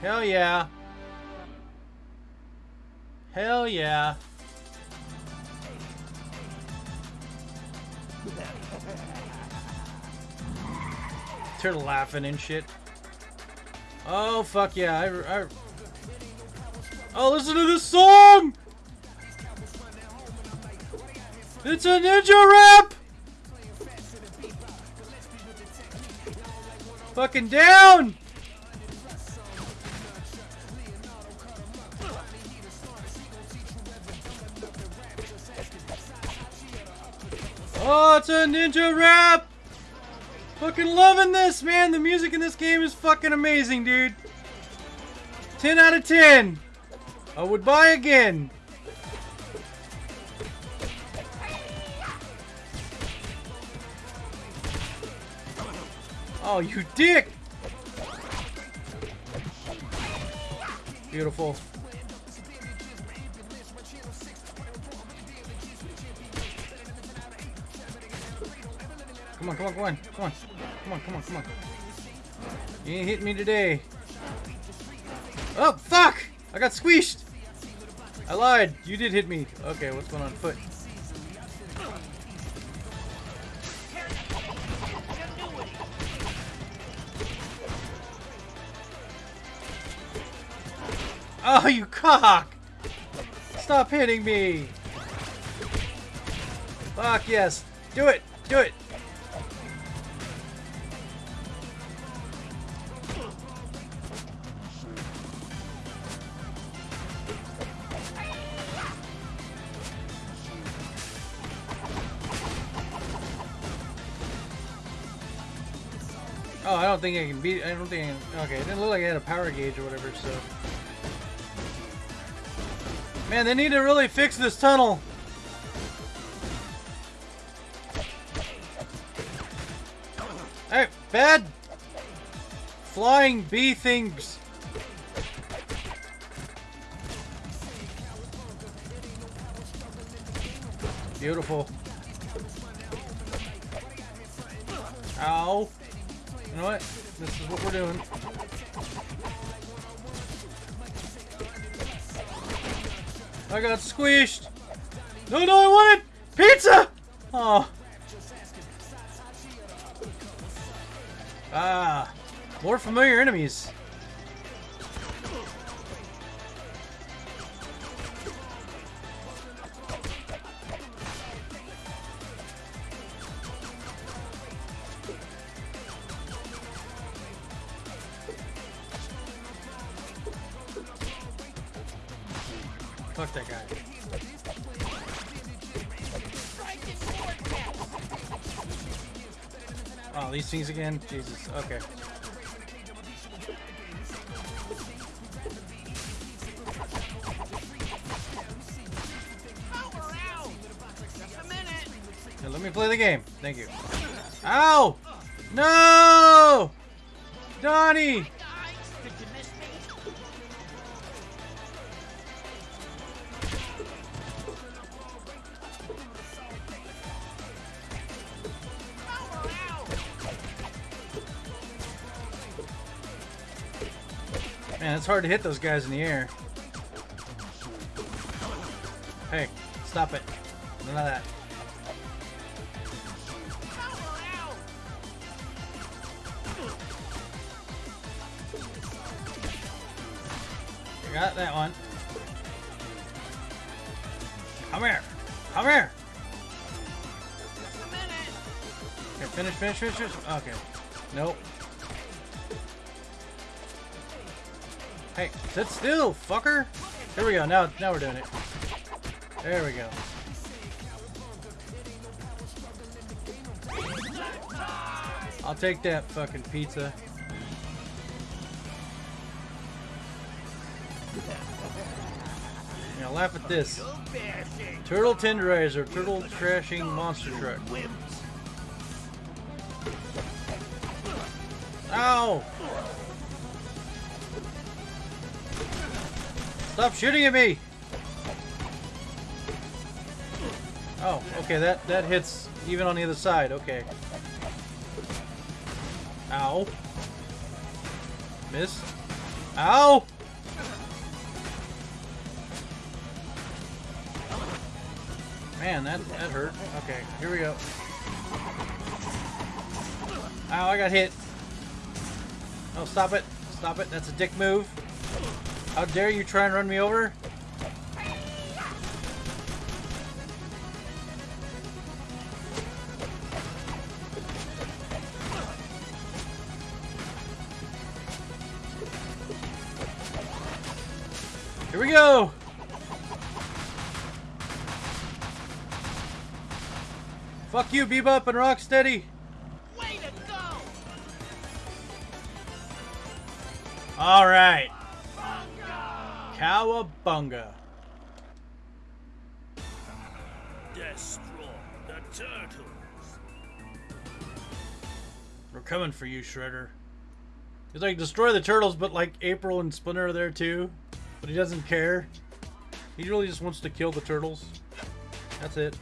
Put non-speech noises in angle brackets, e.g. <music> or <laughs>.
Hell yeah. Hell yeah. <laughs> Turtle laughing and shit. Oh, fuck yeah. I, I... Oh, listen to this song! It's a ninja rap! Fucking down! Oh, it's a ninja rap! Fucking loving this, man. The music in this game is fucking amazing, dude. 10 out of 10. I would buy again. Oh, you dick! Beautiful. Come on, come on, come on, come on, come on, come on, come on. You ain't hit me today. Oh, fuck! I got squeezed! I lied. You did hit me. Okay, what's going on foot? Oh, you cock! Stop hitting me! Fuck yes! Do it! Do it! Oh, I don't think I can beat. I don't think. I okay, it didn't look like I had a power gauge or whatever. So, man, they need to really fix this tunnel. Hey, bad flying bee things. Beautiful. Ow. You know what? This is what we're doing. I got squished. No, no, I wanted pizza. Oh. Ah, more familiar enemies. Fuck that guy. Oh, these things again? Jesus. Okay. Let me play the game. Thank you. Ow! No! Donnie! Man, it's hard to hit those guys in the air. Hey, stop it. None of that. Power got that one. Come here. Come here. Just a minute. Okay, finish, finish, finish, finish. Okay. Nope. Hey, sit still, fucker. Here we go. Now, now we're doing it. There we go. I'll take that fucking pizza. Now laugh at this. Turtle tenderizer, turtle trashing monster truck. Ow! Stop shooting at me! Oh, okay, that, that hits even on the other side, okay. Ow. Miss. Ow! Man, that, that hurt. Okay, here we go. Ow, I got hit. Oh, stop it. Stop it. That's a dick move. How dare you try and run me over? Here we go! Fuck you, Bebop and Rocksteady! Way to go! Alright! Cowabunga. Destroy the turtles. We're coming for you, Shredder. He's like, destroy the turtles, but like April and Splinter are there too. But he doesn't care. He really just wants to kill the turtles. That's it.